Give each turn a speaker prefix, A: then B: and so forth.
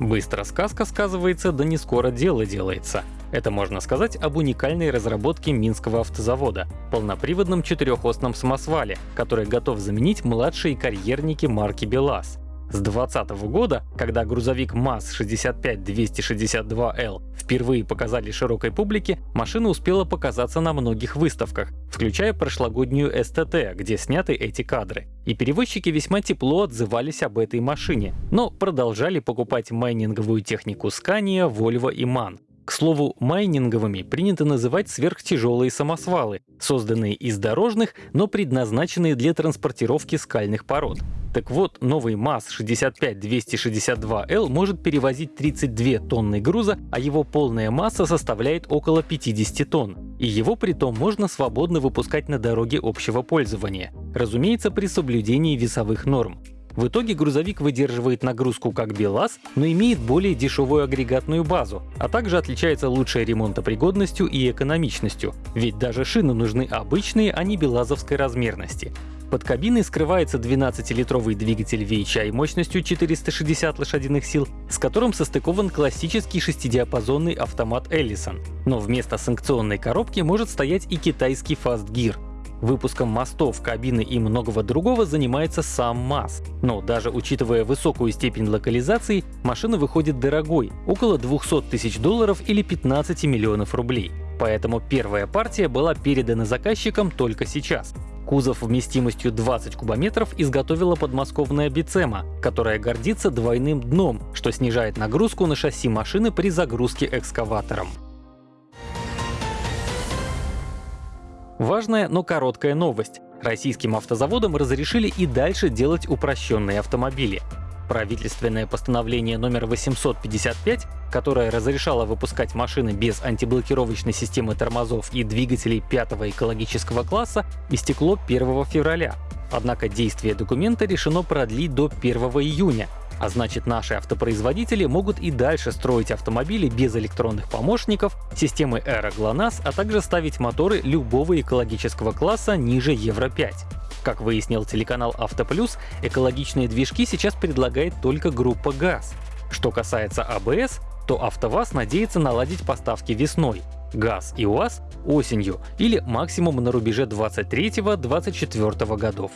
A: Быстро сказка сказывается, да не скоро дело делается. Это можно сказать об уникальной разработке Минского автозавода — полноприводном четырехосном самосвале, который готов заменить младшие карьерники марки БелАЗ. С 2020 года, когда грузовик МАЗ-65-262L впервые показали широкой публике, машина успела показаться на многих выставках, включая прошлогоднюю СТТ, где сняты эти кадры. И перевозчики весьма тепло отзывались об этой машине, но продолжали покупать майнинговую технику Scania, Volvo и MAN. К слову, майнинговыми принято называть сверхтяжелые самосвалы, созданные из дорожных, но предназначенные для транспортировки скальных пород. Так вот, новый МАЗ-65-262L может перевозить 32 тонны груза, а его полная масса составляет около 50 тонн. И его притом можно свободно выпускать на дороге общего пользования. Разумеется, при соблюдении весовых норм. В итоге грузовик выдерживает нагрузку как БелАЗ, но имеет более дешевую агрегатную базу, а также отличается лучшей ремонтопригодностью и экономичностью, ведь даже шины нужны обычные, а не белазовской размерности. Под кабиной скрывается 12-литровый двигатель VHI мощностью 460 лошадиных сил, с которым состыкован классический шестидиапазонный автомат Ellison. Но вместо санкционной коробки может стоять и китайский Fast Gear. Выпуском мостов, кабины и многого другого занимается сам МАЗ. Но даже учитывая высокую степень локализации, машина выходит дорогой — около 200 тысяч долларов или 15 миллионов рублей. Поэтому первая партия была передана заказчикам только сейчас. Кузов вместимостью 20 кубометров изготовила подмосковная Бицема, которая гордится двойным дном, что снижает нагрузку на шасси машины при загрузке экскаватором. Важная, но короткая новость. Российским автозаводам разрешили и дальше делать упрощенные автомобили. Правительственное постановление номер 855, которое разрешало выпускать машины без антиблокировочной системы тормозов и двигателей пятого экологического класса, истекло 1 февраля. Однако действие документа решено продлить до 1 июня, а значит, наши автопроизводители могут и дальше строить автомобили без электронных помощников, системы Aero GLONASS, а также ставить моторы любого экологического класса ниже Евро-5. Как выяснил телеканал «Автоплюс», экологичные движки сейчас предлагает только группа ГАЗ. Что касается АБС, то АвтоВАЗ надеется наладить поставки весной, ГАЗ и УАЗ — осенью или максимум на рубеже 23-24 годов.